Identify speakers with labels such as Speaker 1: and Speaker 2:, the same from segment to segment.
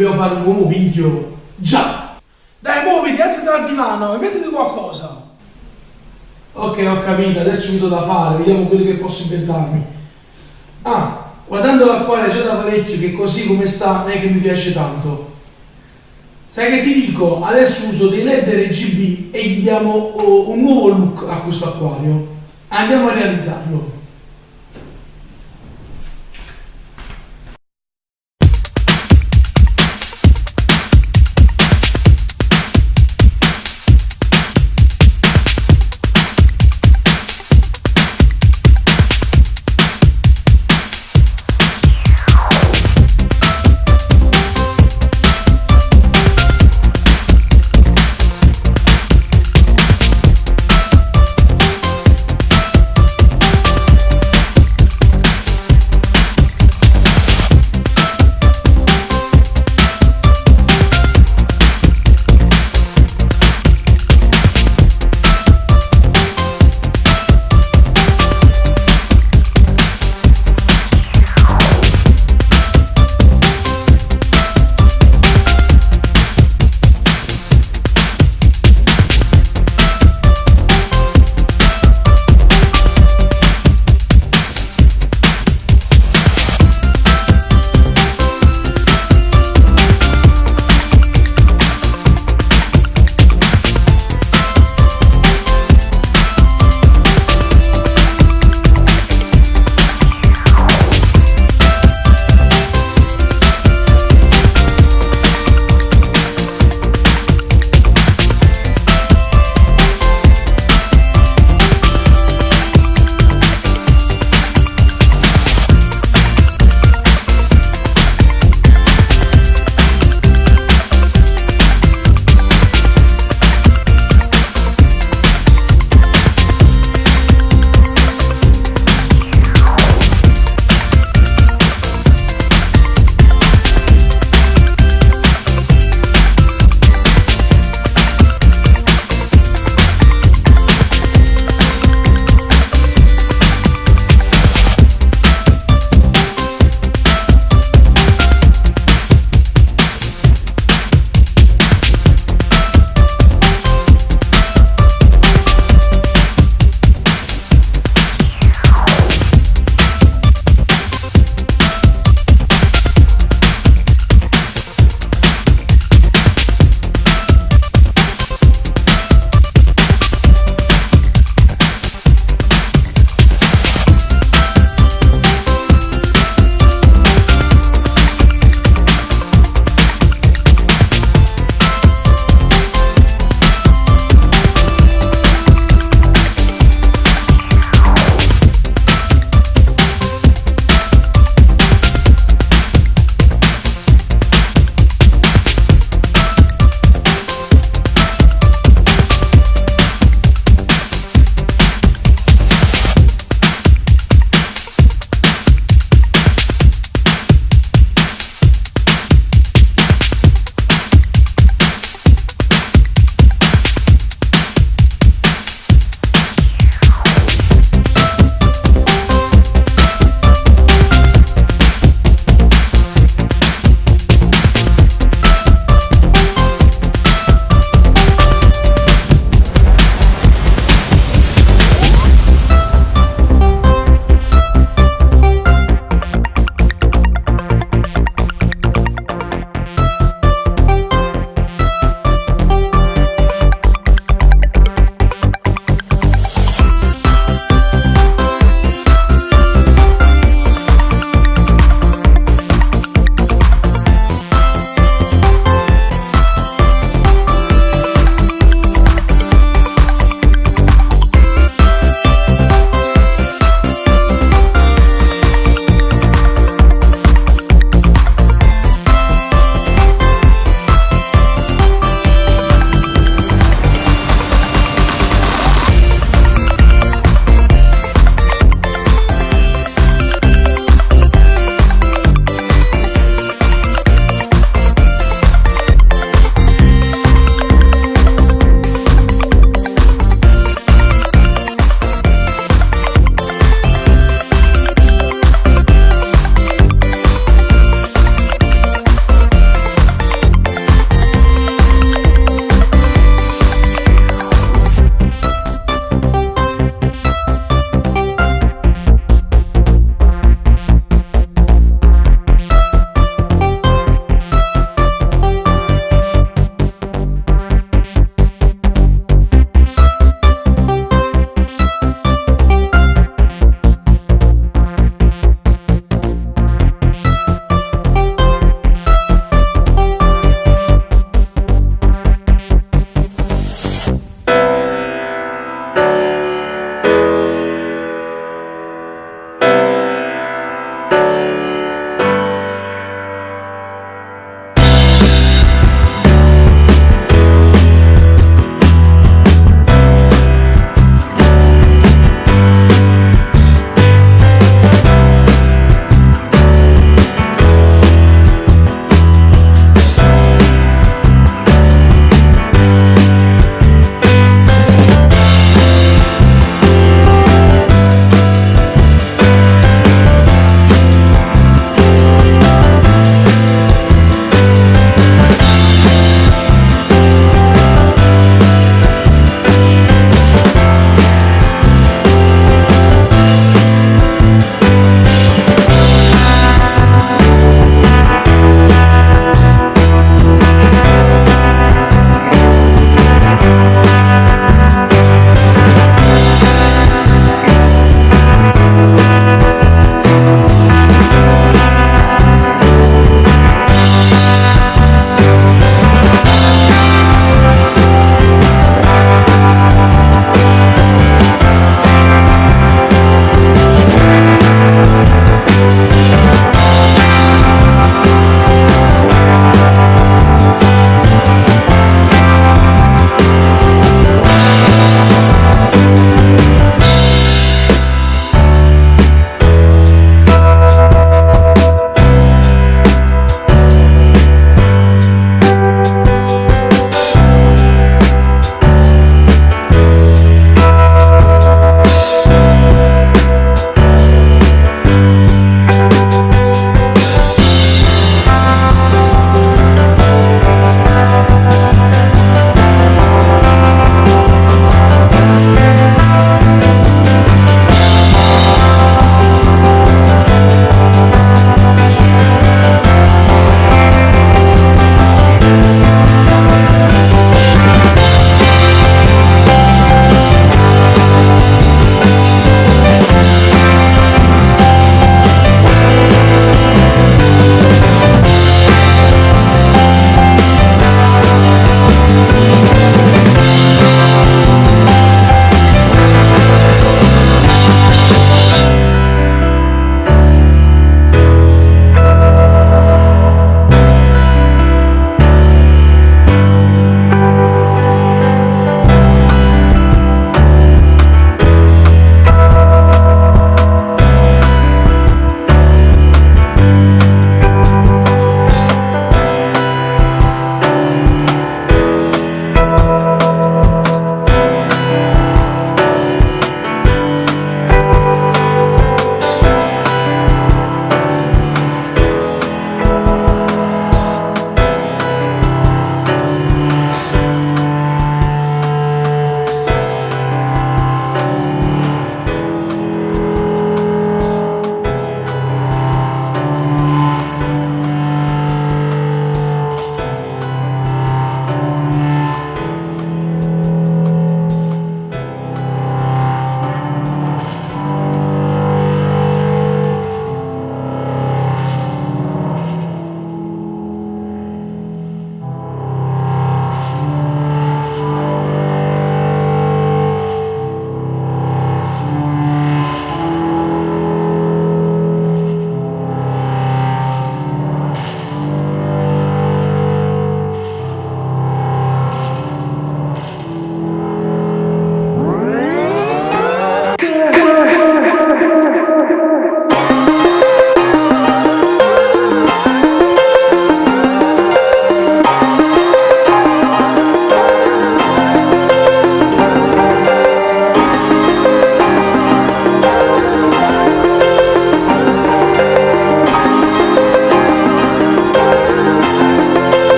Speaker 1: Dobbiamo fare un nuovo video. Già. Dai, muoviti, alzati dal divano e mettiti qualcosa. Ok, ho capito, adesso mi do da fare, vediamo quello che posso inventarmi. Ah, guardando l'acquario c'è da parecchio che così come sta non è che mi piace tanto. Sai che ti dico? Adesso uso dei LED RGB e gli diamo oh, un nuovo look a questo acquario. Andiamo a realizzarlo.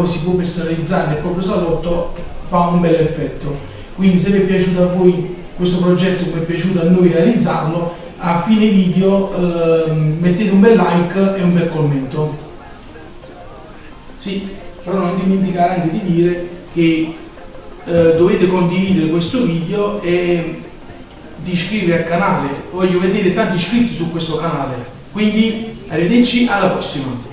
Speaker 1: O si può personalizzare nel proprio salotto fa un bel effetto. Quindi se vi è piaciuto a voi questo progetto, come è piaciuto a noi realizzarlo, a fine video eh, mettete un bel like e un bel commento. Sì, però non dimenticare anche di dire che eh, dovete condividere questo video e di iscrivervi al canale. Voglio vedere tanti iscritti su questo canale. Quindi arrivederci alla prossima.